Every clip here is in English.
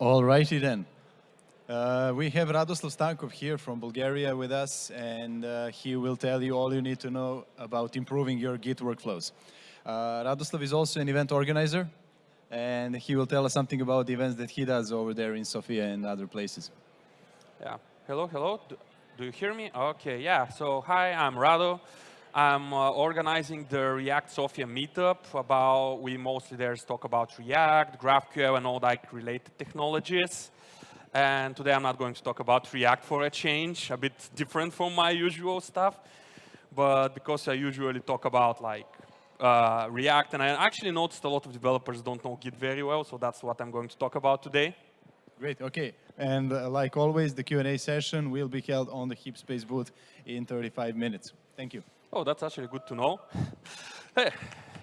All righty then. Uh, we have Radoslav Stankov here from Bulgaria with us, and uh, he will tell you all you need to know about improving your Git workflows. Uh, Radoslav is also an event organizer, and he will tell us something about the events that he does over there in Sofia and other places. Yeah. Hello, hello. Do, do you hear me? Okay, yeah. So hi, I'm Rado. I'm uh, organizing the React Sofia meetup about, we mostly there talk about React, GraphQL, and all that related technologies. And today I'm not going to talk about React for a change, a bit different from my usual stuff. But because I usually talk about like uh, React, and I actually noticed a lot of developers don't know Git very well, so that's what I'm going to talk about today. Great, okay. And uh, like always, the Q&A session will be held on the HeapSpace booth in 35 minutes. Thank you. Oh, that's actually good to know. hey,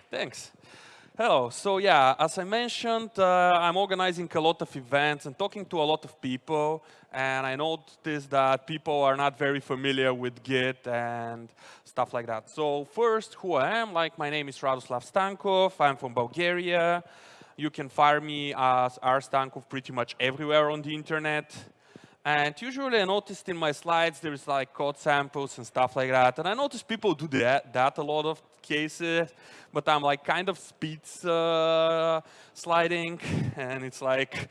thanks. Hello. So yeah, as I mentioned, uh, I'm organizing a lot of events and talking to a lot of people. And I noticed that people are not very familiar with Git and stuff like that. So first, who I am, like my name is Radoslav Stankov. I'm from Bulgaria. You can find me as R Stankov pretty much everywhere on the internet. And usually I noticed in my slides there's like code samples and stuff like that. And I noticed people do that, that a lot of cases, but I'm like kind of speed uh, sliding and it's like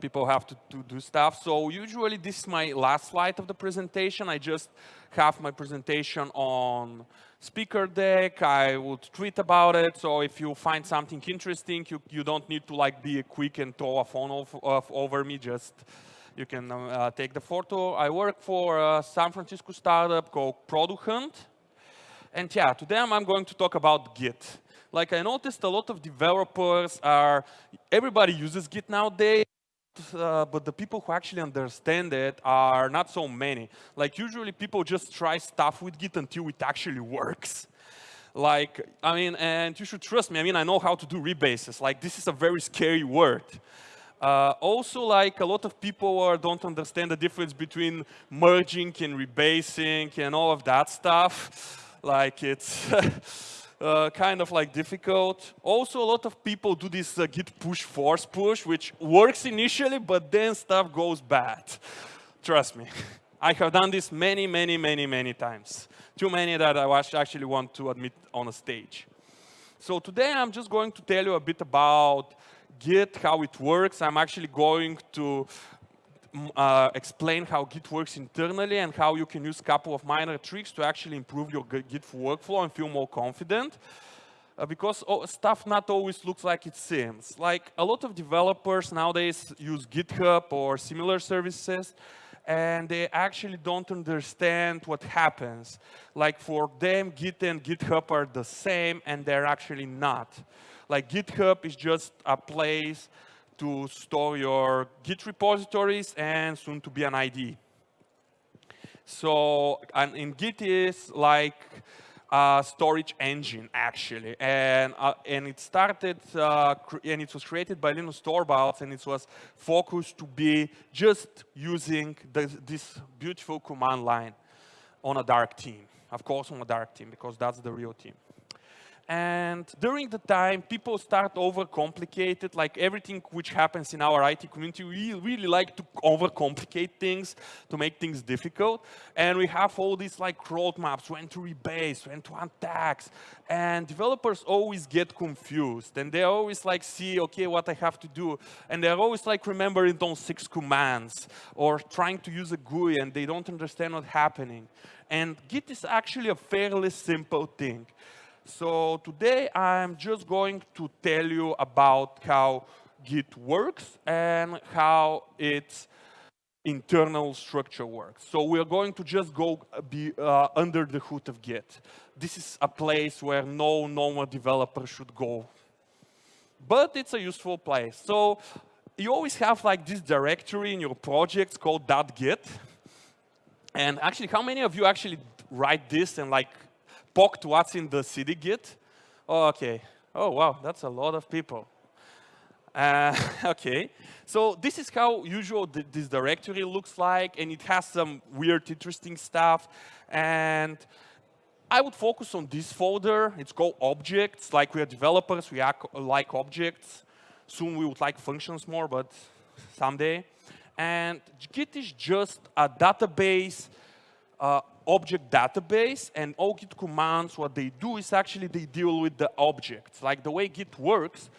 people have to, to do stuff. So usually this is my last slide of the presentation. I just have my presentation on speaker deck. I would tweet about it. So if you find something interesting, you, you don't need to like be quick and throw a phone off, off over me. Just you can uh, take the photo. I work for a San Francisco startup called Product Hunt. And yeah, today I'm going to talk about Git. Like I noticed a lot of developers are, everybody uses Git nowadays uh, but the people who actually understand it are not so many. Like usually people just try stuff with Git until it actually works. Like, I mean, and you should trust me, I mean, I know how to do rebases. Like, this is a very scary word. Uh, also, like, a lot of people are, don't understand the difference between merging and rebasing and all of that stuff. Like, it's uh, kind of like difficult. Also, a lot of people do this uh, git push force push, which works initially, but then stuff goes bad. Trust me. I have done this many, many, many, many times. Too many that I actually want to admit on a stage. So today I'm just going to tell you a bit about Git, how it works. I'm actually going to uh, explain how Git works internally and how you can use a couple of minor tricks to actually improve your Git workflow and feel more confident. Uh, because oh, stuff not always looks like it seems. Like a lot of developers nowadays use GitHub or similar services, and they actually don't understand what happens. Like for them, Git and GitHub are the same, and they're actually not. Like GitHub is just a place to store your Git repositories and soon to be an ID. So and in Git is like a storage engine actually, and uh, and it started uh, and it was created by Linus Torvalds, and it was focused to be just using this beautiful command line on a dark team. Of course, on a dark team because that's the real team. And during the time, people start overcomplicate like everything which happens in our IT community, we really like to overcomplicate things, to make things difficult. And we have all these like roadmaps, when to rebase, when to untax. And developers always get confused. And they always like see, okay, what I have to do. And they're always like remembering those six commands or trying to use a GUI and they don't understand what's happening. And Git is actually a fairly simple thing. So today I'm just going to tell you about how Git works and how its internal structure works. So we're going to just go uh, be uh, under the hood of Git. This is a place where no normal developer should go. But it's a useful place. So you always have like this directory in your projects called .git. And actually, how many of you actually write this and like poked what's in the cd git. Oh, okay. Oh, wow, that's a lot of people. Uh, okay, so this is how usual th this directory looks like, and it has some weird, interesting stuff. And I would focus on this folder. It's called objects. Like we are developers, we like objects. Soon we would like functions more, but someday. And Git is just a database, uh, object database, and all Git commands, what they do is actually they deal with the objects. Like the way Git works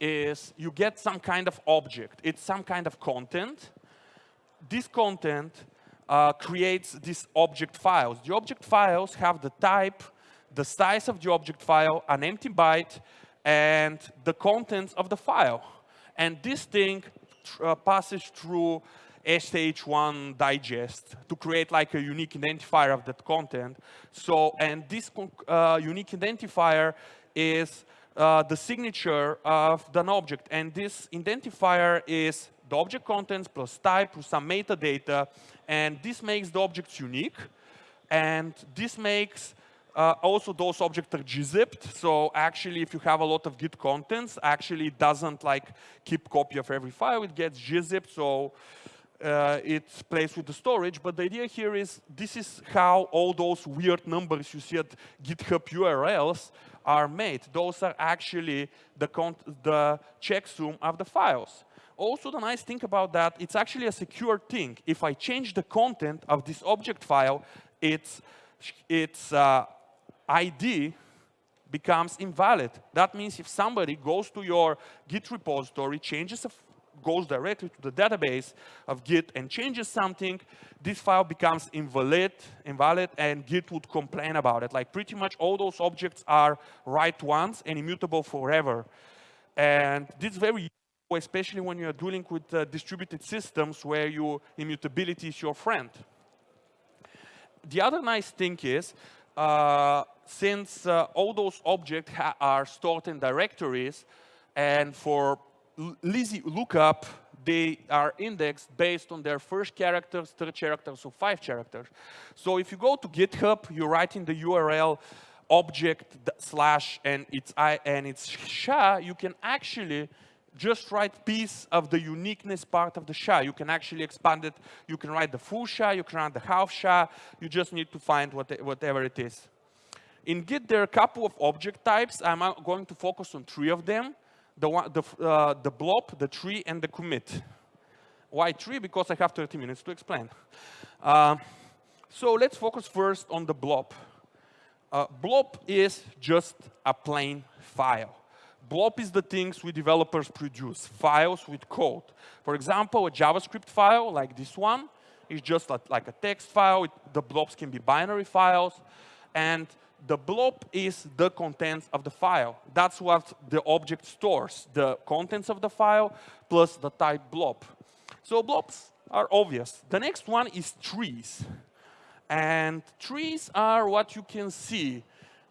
is you get some kind of object. It's some kind of content. This content uh, creates these object files. The object files have the type, the size of the object file, an empty byte, and the contents of the file. And this thing uh, passes through SHA-1 digest to create like a unique identifier of that content. So, and this uh, unique identifier is uh, the signature of an object. And this identifier is the object contents plus type plus some metadata. And this makes the objects unique. And this makes uh, also those objects are gzipped. So actually, if you have a lot of Git contents, actually it doesn't like keep copy of every file. It gets gzipped. So uh, it plays with the storage. But the idea here is this is how all those weird numbers you see at GitHub URLs are made. Those are actually the, the checksum of the files. Also, the nice thing about that, it's actually a secure thing. If I change the content of this object file, its, its uh, ID becomes invalid. That means if somebody goes to your Git repository, changes a goes directly to the database of Git and changes something, this file becomes invalid, invalid, and Git would complain about it. Like pretty much all those objects are write once and immutable forever. And this is very useful, especially when you're dealing with uh, distributed systems where your immutability is your friend. The other nice thing is, uh, since uh, all those objects are stored in directories, and for lookup, they are indexed based on their first characters, third characters, or five characters. So if you go to GitHub, you write in the URL object slash and its i and its sha, you can actually just write piece of the uniqueness part of the SHA. You can actually expand it. You can write the full SHA. You can write the half SHA. You just need to find what, whatever it is. In Git, there are a couple of object types. I'm uh, going to focus on three of them the, one, the, uh, the blob, the tree, and the commit. Why tree? Because I have 30 minutes to explain. Uh, so let's focus first on the blob. Uh, blob is just a plain file. Blob is the things we developers produce, files with code. For example, a JavaScript file like this one is just a, like a text file. It, the blobs can be binary files. And the blob is the contents of the file. That's what the object stores, the contents of the file plus the type blob. So blobs are obvious. The next one is trees. And trees are what you can see,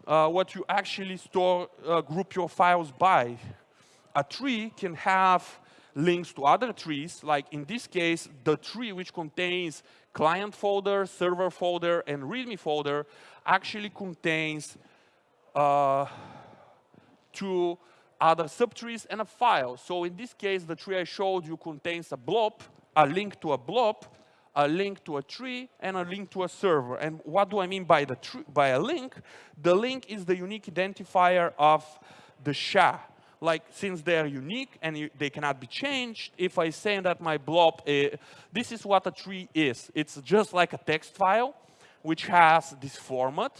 uh, what you actually store, uh, group your files by. A tree can have links to other trees, like in this case, the tree which contains client folder, server folder, and README folder actually contains uh, two other subtrees and a file. So in this case, the tree I showed you contains a blob, a link to a blob, a link to a tree, and a link to a server. And what do I mean by, the by a link? The link is the unique identifier of the SHA. Like, since they're unique and you, they cannot be changed, if I say that my blob, uh, this is what a tree is. It's just like a text file, which has this format.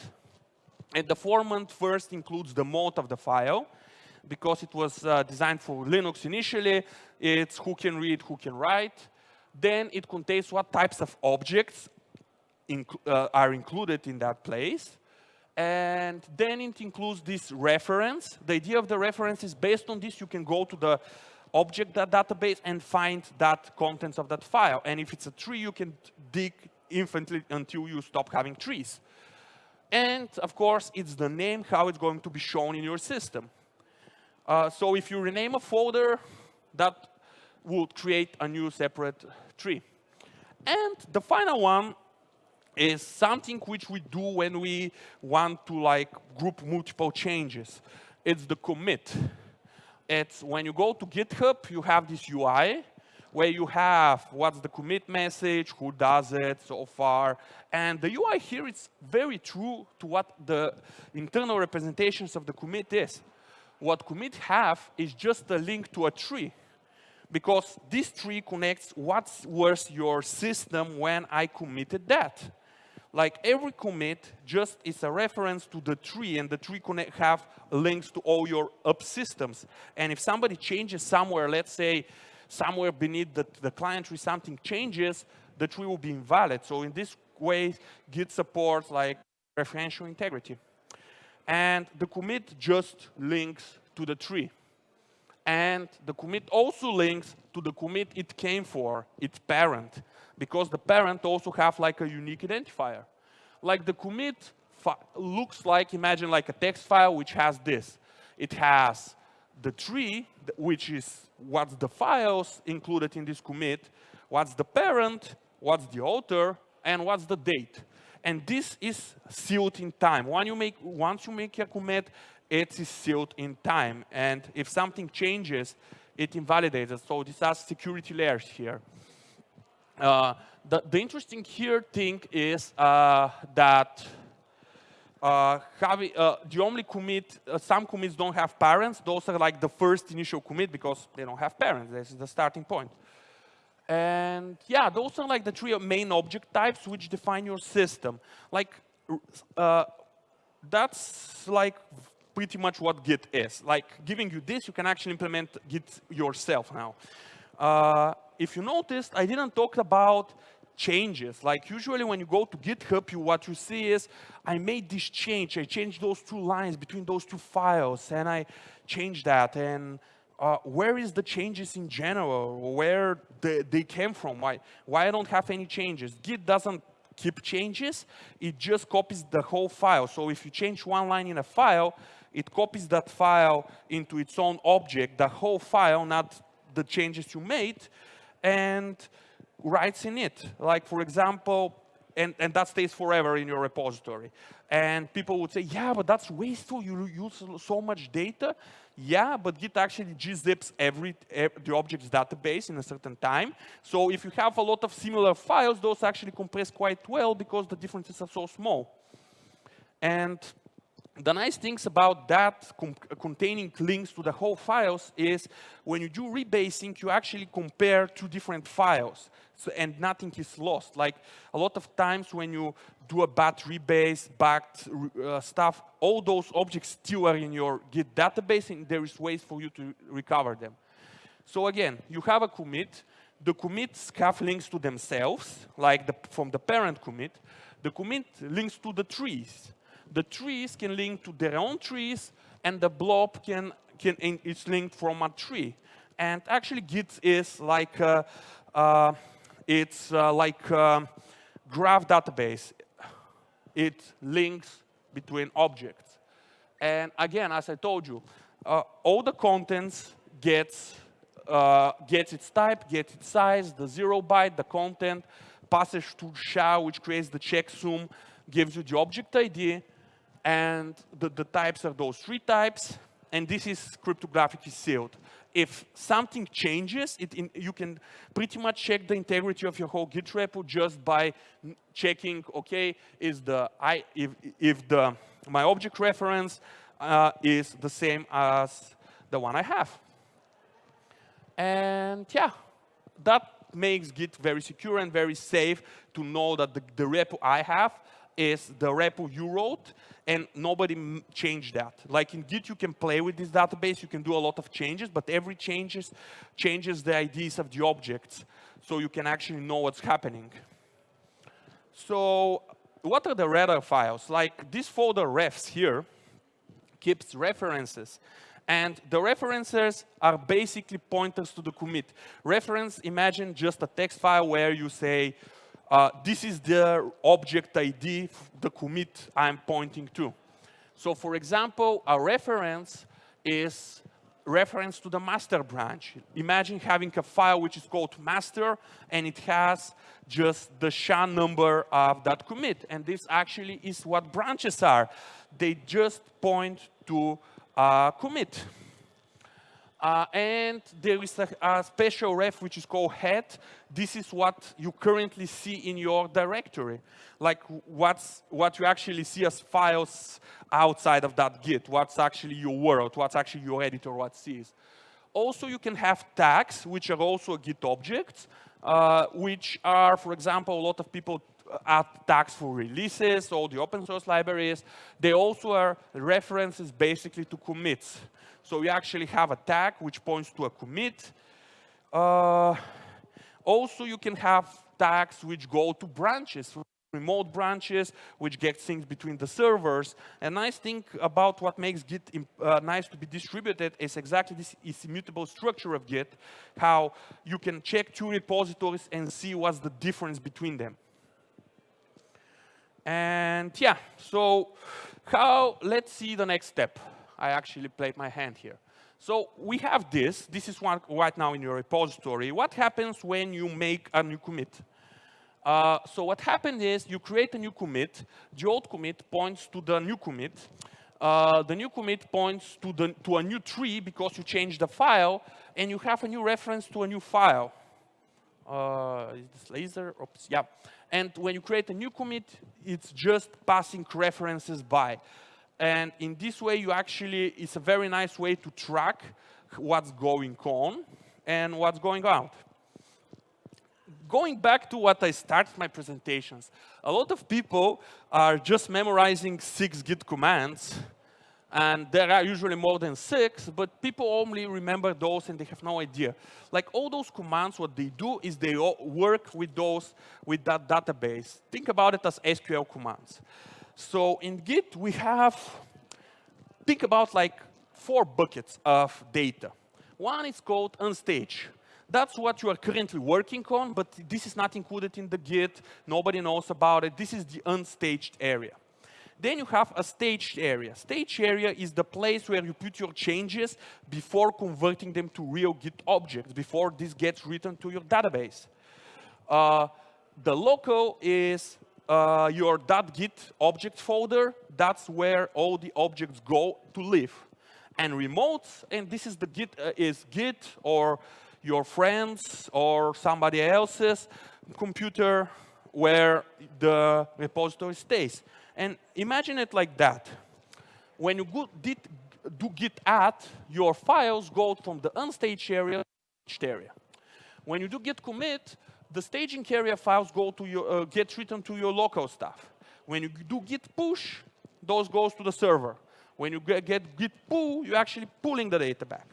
And the format first includes the mode of the file, because it was uh, designed for Linux initially. It's who can read, who can write. Then it contains what types of objects inc uh, are included in that place. And then it includes this reference. The idea of the reference is based on this, you can go to the object database and find that contents of that file. And if it's a tree, you can dig infinitely until you stop having trees. And of course, it's the name, how it's going to be shown in your system. Uh, so if you rename a folder, that would create a new separate tree. And the final one is something which we do when we want to like group multiple changes. It's the commit. It's when you go to GitHub, you have this UI, where you have what's the commit message, who does it so far. And the UI here is very true to what the internal representations of the commit is. what commit have is just a link to a tree because this tree connects what was your system when I committed that. Like every commit just is a reference to the tree and the tree connect have links to all your up systems. And if somebody changes somewhere, let's say somewhere beneath the, the client tree something changes, the tree will be invalid. So in this way, Git supports like referential integrity. And the commit just links to the tree. And the commit also links to the commit it came for, its parent, because the parent also have like a unique identifier. Like the commit looks like, imagine like a text file which has this. It has the tree, which is what's the files included in this commit, what's the parent, what's the author, and what's the date. And this is sealed in time. When you make, once you make a commit, it is sealed in time. And if something changes, it invalidates. So these are security layers here. Uh, the, the, interesting here thing is uh, that uh, having, uh, the only commit, uh, some commits don't have parents. Those are like the first initial commit because they don't have parents. This is the starting point. And yeah, those are like the three main object types which define your system. Like, uh, that's like pretty much what Git is. Like giving you this, you can actually implement Git yourself now. Uh, if you noticed, I didn't talk about changes. Like usually when you go to GitHub, you, what you see is, I made this change. I changed those two lines between those two files, and I changed that. And uh, where is the changes in general? Where they, they came from? Why, why I don't have any changes? Git doesn't keep changes. It just copies the whole file. So if you change one line in a file, it copies that file into its own object, the whole file, not the changes you made, and writes in it. Like, for example, and, and that stays forever in your repository. And people would say, yeah, but that's wasteful. You use so much data. Yeah, but Git actually gzips every, the object's database in a certain time. So if you have a lot of similar files, those actually compress quite well because the differences are so small. And the nice things about that containing links to the whole files is when you do rebasing, you actually compare two different files so, and nothing is lost. Like a lot of times when you do a bat rebase, backed uh, stuff, all those objects still are in your Git database and there is ways for you to recover them. So again, you have a commit. The commits have links to themselves, like the, from the parent commit. The commit links to the trees the trees can link to their own trees, and the blob can, can is linked from a tree. And actually, Git is like uh, uh, it's uh, like a graph database. It links between objects. And again, as I told you, uh, all the contents gets uh, gets its type, gets its size, the zero byte, the content, passes to SHA, which creates the checksum, gives you the object ID, and the, the types are those three types, and this is cryptographically sealed. If something changes, in, you can pretty much check the integrity of your whole Git repo just by checking, okay, is the I if if the my object reference uh, is the same as the one I have. And yeah, that makes Git very secure and very safe to know that the, the repo I have is the repo you wrote, and nobody changed that. Like in Git, you can play with this database, you can do a lot of changes, but every changes changes the IDs of the objects, so you can actually know what's happening. So what are the radar files? Like this folder refs here keeps references. And the references are basically pointers to the commit. Reference, imagine just a text file where you say, uh, this is the object ID, the commit I'm pointing to. So for example, a reference is reference to the master branch. Imagine having a file which is called master, and it has just the SHA number of that commit. And this actually is what branches are. They just point to a commit. Uh, and there is a, a, special ref which is called head. This is what you currently see in your directory. Like what's, what you actually see as files outside of that Git, what's actually your world, what's actually your editor, what sees. Also, you can have tags, which are also Git objects, uh, which are, for example, a lot of people add tags for releases, all the open source libraries. They also are references basically to commits. So we actually have a tag which points to a commit. Uh, also, you can have tags which go to branches, remote branches, which get things between the servers. A nice thing about what makes Git uh, nice to be distributed is exactly this is immutable structure of Git, how you can check two repositories and see what's the difference between them. And yeah, so how, let's see the next step. I actually played my hand here. So we have this. This is one right now in your repository. What happens when you make a new commit? Uh, so what happened is you create a new commit. The old commit points to the new commit. Uh, the new commit points to, the, to a new tree because you changed the file, and you have a new reference to a new file. Uh, is this laser? Oops, yeah. And when you create a new commit, it's just passing references by. And in this way, you actually, it's a very nice way to track what's going on and what's going out. Going back to what I started my presentations, a lot of people are just memorizing six Git commands, and there are usually more than six, but people only remember those and they have no idea. Like all those commands, what they do is they work with those, with that database. Think about it as SQL commands. So in Git, we have, think about like four buckets of data. One is called unstage. That's what you are currently working on, but this is not included in the Git. Nobody knows about it. This is the unstaged area. Then you have a staged area. Staged area is the place where you put your changes before converting them to real Git objects, before this gets written to your database. Uh, the local is uh, your .git object folder, that's where all the objects go to live. And remote, and this is the Git, uh, is Git or your friends or somebody else's computer where the repository stays. And imagine it like that. When you go, did, do git add, your files go from the unstaged area to the area. When you do git commit, the staging area files go to your, uh, get written to your local stuff. When you do git push, those goes to the server. When you get, git pull, you're actually pulling the data back.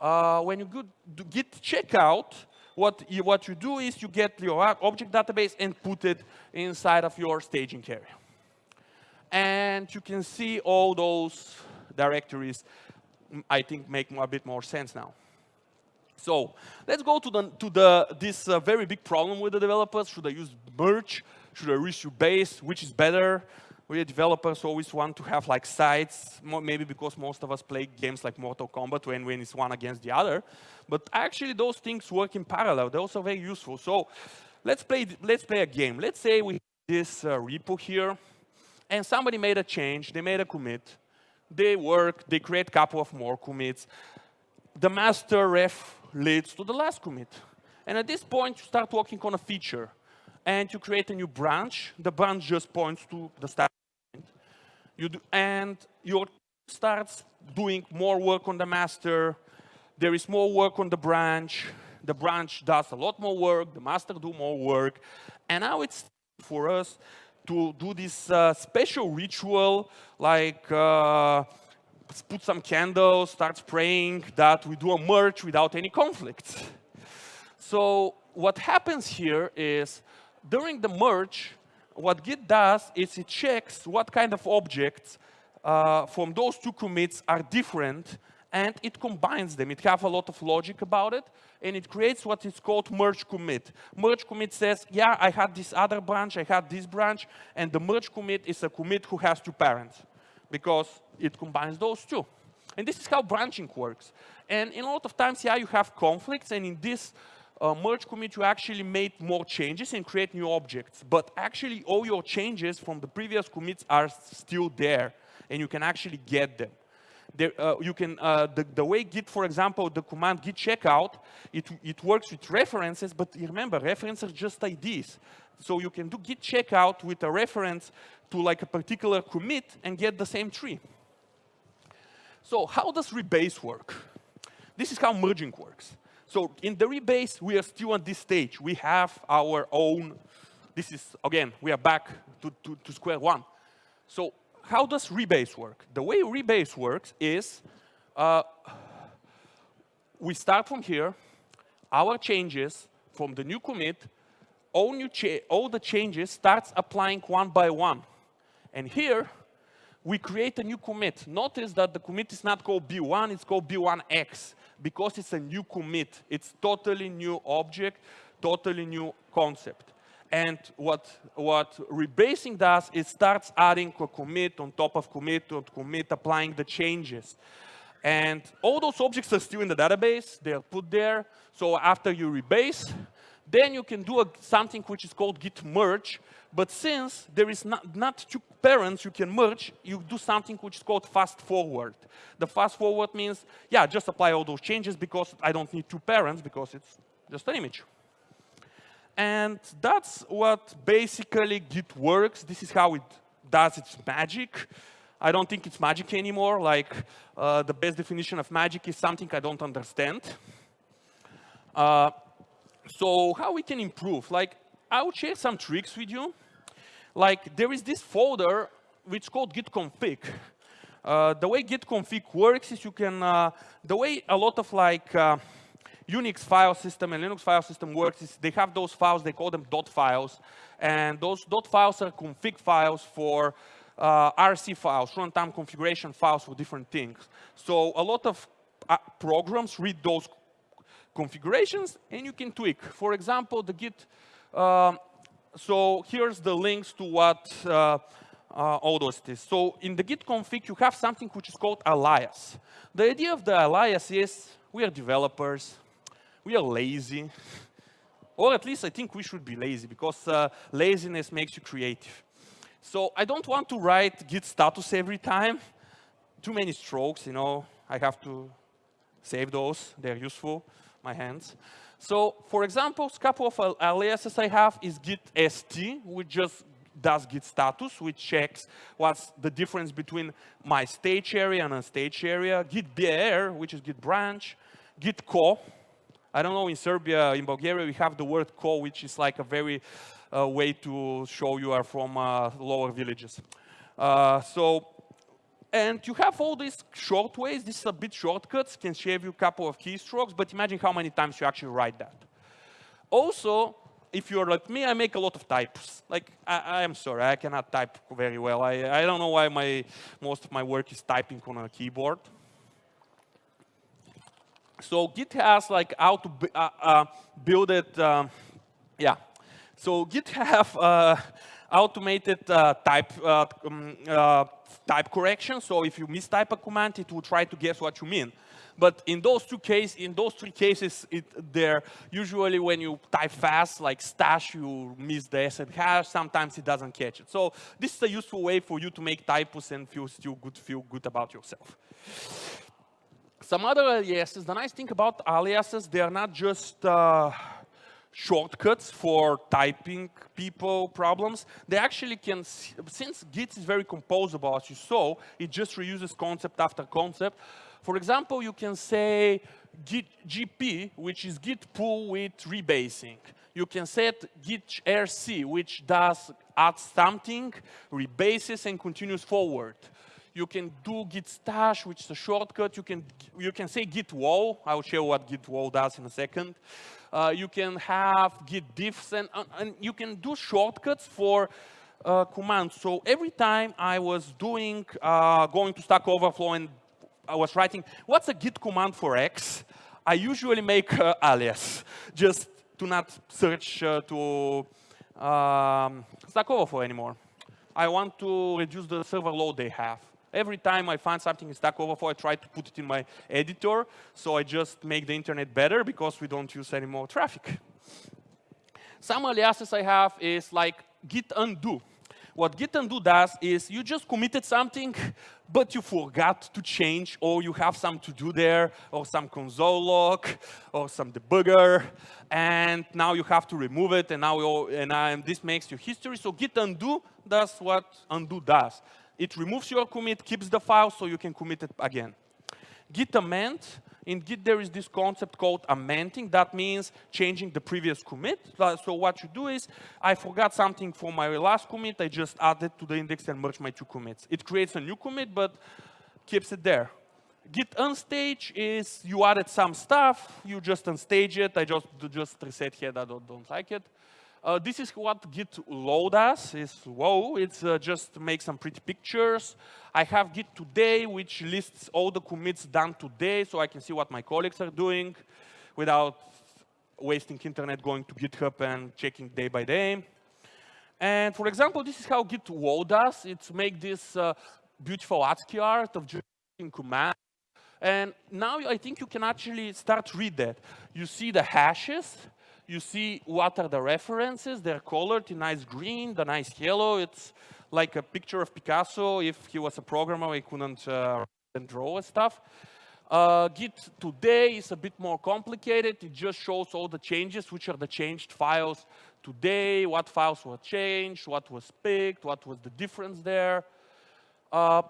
Uh, when you do git checkout, what you, what you do is you get your object database and put it inside of your staging area. And you can see all those directories, I think, make a bit more sense now. So let's go to, the, to the, this uh, very big problem with the developers. Should I use merge? Should I issue base? Which is better? We developers always want to have like sides, maybe because most of us play games like Mortal Kombat when, when it's one against the other. But actually those things work in parallel. They're also very useful. So let's play, let's play a game. Let's say we have this uh, repo here, and somebody made a change. They made a commit. They work. They create a couple of more commits. The master ref leads to the last commit. And at this point, you start working on a feature. And you create a new branch. The branch just points to the start point. You do, and your starts doing more work on the master. There is more work on the branch. The branch does a lot more work. The master do more work. And now it's for us to do this uh, special ritual, like uh, put some candles, start praying that we do a merge without any conflicts. So what happens here is during the merge, what Git does is it checks what kind of objects uh, from those two commits are different and it combines them. It has a lot of logic about it, and it creates what is called merge commit. Merge commit says, yeah, I had this other branch, I had this branch, and the merge commit is a commit who has two parents, because it combines those two. And this is how branching works. And in a lot of times, yeah, you have conflicts, and in this uh, merge commit, you actually made more changes and create new objects. But actually, all your changes from the previous commits are still there, and you can actually get them. There, uh, you can, uh, the, the way Git, for example, the command git checkout, it, it works with references, but remember, references are just IDs. So you can do git checkout with a reference to like a particular commit and get the same tree. So how does rebase work? This is how merging works. So in the rebase, we are still at this stage. We have our own, this is, again, we are back to, to, to square one. So how does rebase work? The way rebase works is uh, we start from here, our changes from the new commit, all, new all the changes starts applying one by one. And here, we create a new commit. Notice that the commit is not called B1, it's called B1X because it's a new commit. It's totally new object, totally new concept. And what, what rebasing does is starts adding a commit on top of commit on commit, applying the changes. And all those objects are still in the database. They're put there. So after you rebase, then you can do a, something which is called git merge. But since there is not, not two parents you can merge, you do something which is called fast forward. The fast forward means, yeah, just apply all those changes because I don't need two parents because it's just an image. And that's what basically Git works. This is how it does its magic. I don't think it's magic anymore. Like uh, the best definition of magic is something I don't understand. Uh, so how we can improve? Like I will share some tricks with you. Like there is this folder which is called git config. Uh, the way git config works is you can, uh, the way a lot of like uh, Unix file system and Linux file system works is they have those files, they call them dot files. And those dot files are config files for uh, RC files, runtime configuration files for different things. So a lot of uh, programs read those configurations and you can tweak. For example, the Git, um, so here's the links to what uh, uh, all those is. So in the Git config, you have something which is called alias. The idea of the alias is we are developers, we are lazy. or at least I think we should be lazy because uh, laziness makes you creative. So I don't want to write git status every time. Too many strokes, you know. I have to save those. They're useful, my hands. So for example, a couple of aliases I have is git st, which just does git status, which checks what's the difference between my stage area and a stage area. Git br, which is git branch. Git co, I don't know, in Serbia, in Bulgaria, we have the word ko, which is like a very uh, way to show you are from uh, lower villages. Uh, so, and you have all these short ways. This is a bit shortcuts, can save you a couple of keystrokes, but imagine how many times you actually write that. Also, if you're like me, I make a lot of types. Like, I, am sorry, I cannot type very well. I, I don't know why my, most of my work is typing on a keyboard. So Git has like how to uh, uh, build it. Um, yeah. So Git have uh, automated uh, type uh, um, uh, type correction. So if you mistype a command, it will try to guess what you mean. But in those two cases, in those three cases, it, there usually when you type fast, like stash, you miss the S and hash. Sometimes it doesn't catch it. So this is a useful way for you to make typos and feel still good, feel good about yourself. Some other aliases, the nice thing about aliases, they are not just uh, shortcuts for typing people problems. They actually can, since Git is very composable, as you saw, it just reuses concept after concept. For example, you can say git gp, which is git pull with rebasing. You can set git rc, which does add something, rebases, and continues forward. You can do git stash, which is a shortcut. You can, you can say git wall. I will show what git wall does in a second. Uh, you can have git diffs, and, uh, and you can do shortcuts for uh, commands. So every time I was doing, uh, going to Stack Overflow and I was writing, what's a git command for X? I usually make uh, alias, just to not search uh, to um, Stack Overflow anymore. I want to reduce the server load they have. Every time I find something in Stack Overflow, I try to put it in my editor. So I just make the internet better because we don't use any more traffic. Some aliases I have is like git undo. What git undo does is you just committed something, but you forgot to change, or you have some to do there, or some console log, or some debugger, and now you have to remove it, and now and um, this makes your history. So git undo does what undo does. It removes your commit, keeps the file, so you can commit it again. Git amend in Git, there is this concept called amending. That means changing the previous commit. Uh, so what you do is, I forgot something for my last commit. I just add it to the index and merge my two commits. It creates a new commit, but keeps it there. Git unstage is you added some stuff, you just unstage it. I just just reset here. I don't, don't like it. Uh, this is what git low does, is whoa, it's uh, just make some pretty pictures. I have git today, which lists all the commits done today, so I can see what my colleagues are doing without wasting internet going to GitHub and checking day by day. And for example, this is how git whoa does. It's make this uh, beautiful ASCII art of just command. And now I think you can actually start read that. You see the hashes, you see what are the references. They're colored in nice green, the nice yellow. It's like a picture of Picasso. If he was a programmer, he couldn't uh, draw stuff. Uh, Git today is a bit more complicated. It just shows all the changes, which are the changed files today, what files were changed, what was picked, what was the difference there. Uh,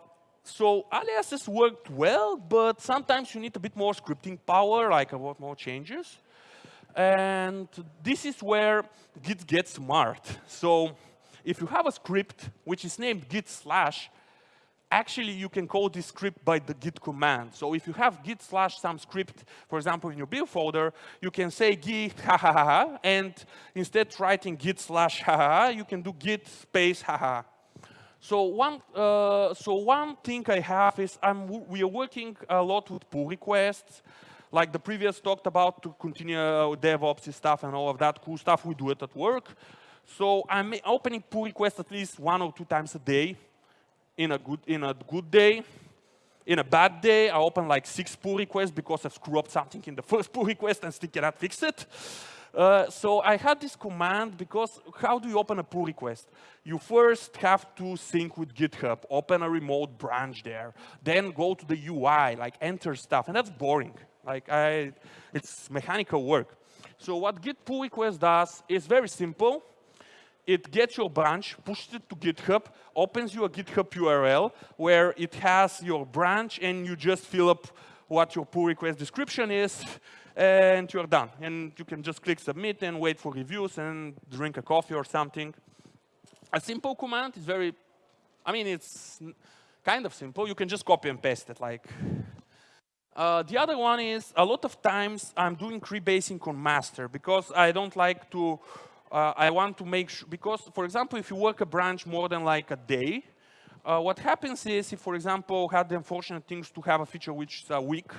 so aliases worked well, but sometimes you need a bit more scripting power, like a lot more changes. And this is where Git gets smart. So if you have a script which is named git slash, actually you can call this script by the git command. So if you have git slash some script, for example, in your build folder, you can say git ha ha ha, ha and instead writing git slash ha ha, ha you can do git space ha ha. So one, uh, so one thing I have is I'm, we are working a lot with pull requests like the previous talked about to continue uh, DevOps stuff and all of that cool stuff, we do it at work. So I'm opening pull requests at least one or two times a day in a good, in a good day. In a bad day, I open like six pull requests because I screw up something in the first pull request and still cannot fix it. Uh, so I had this command because how do you open a pull request? You first have to sync with GitHub, open a remote branch there, then go to the UI, like enter stuff, and that's boring. Like I, it's mechanical work. So what git pull request does is very simple. It gets your branch, pushes it to GitHub, opens you a GitHub URL where it has your branch and you just fill up what your pull request description is and you're done. And you can just click submit and wait for reviews and drink a coffee or something. A simple command is very, I mean, it's kind of simple. You can just copy and paste it like uh, the other one is a lot of times I'm doing rebasing on master because I don't like to, uh, I want to make sure, because for example, if you work a branch more than like a day, uh, what happens is if, for example, had the unfortunate things to have a feature which is a week,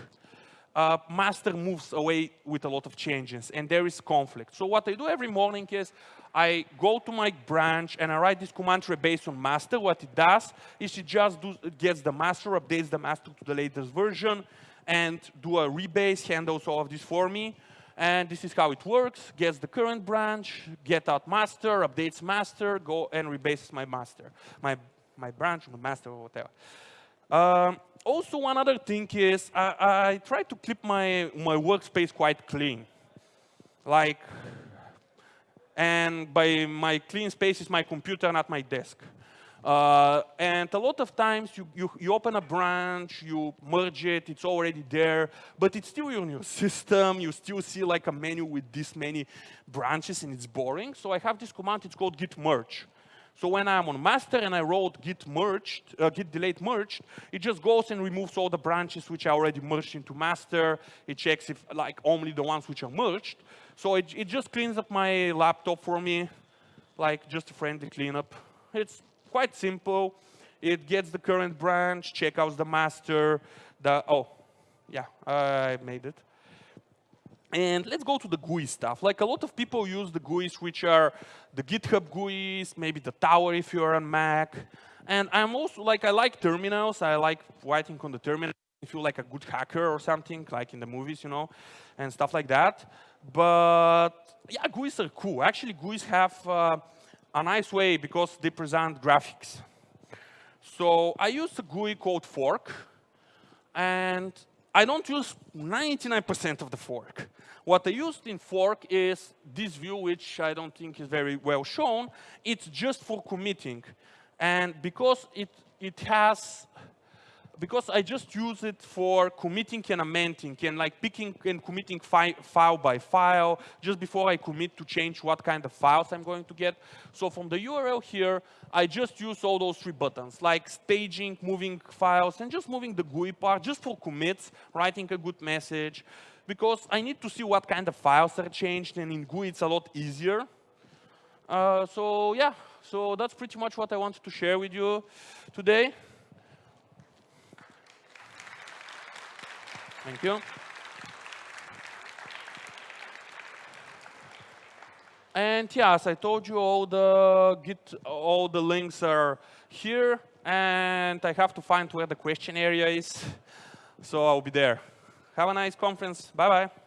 uh, master moves away with a lot of changes and there is conflict. So what I do every morning is I go to my branch and I write this command rebase on master. What it does is it just do, gets the master, updates the master to the latest version, and do a rebase, handles all of this for me. And this is how it works. Gets the current branch, get out master, updates master, go and rebases my master, my, my branch, my master, or whatever. Um, also, one other thing is I, I try to keep my, my workspace quite clean. Like, and by my clean space is my computer, not my desk. Uh, and a lot of times you, you, you, open a branch, you merge it, it's already there, but it's still in your system. You still see like a menu with this many branches and it's boring. So I have this command, it's called git merge. So when I'm on master and I wrote git merged, uh, git delete merged, it just goes and removes all the branches which I already merged into master. It checks if like only the ones which are merged. So it, it just cleans up my laptop for me, like just a friendly cleanup. It's quite simple. It gets the current branch, check out the master, the, oh, yeah, I made it. And let's go to the GUI stuff. Like a lot of people use the GUIs, which are the GitHub GUIs, maybe the tower if you're on Mac. And I'm also like, I like terminals. I like writing on the terminal. I feel like a good hacker or something, like in the movies, you know, and stuff like that. But yeah, GUIs are cool. Actually, GUIs have uh, a nice way because they present graphics. So I use a GUI called fork, and I don't use 99% of the fork. What I used in fork is this view, which I don't think is very well shown. It's just for committing. And because it, it has because I just use it for committing and amending and like picking and committing fi file by file just before I commit to change what kind of files I'm going to get. So from the URL here, I just use all those three buttons like staging, moving files, and just moving the GUI part just for commits, writing a good message. Because I need to see what kind of files are changed, and in GUI it's a lot easier. Uh, so yeah, so that's pretty much what I wanted to share with you today. Thank you. And yes, I told you, all the Git, all the links are here, and I have to find where the question area is. So I'll be there. Have a nice conference. Bye bye.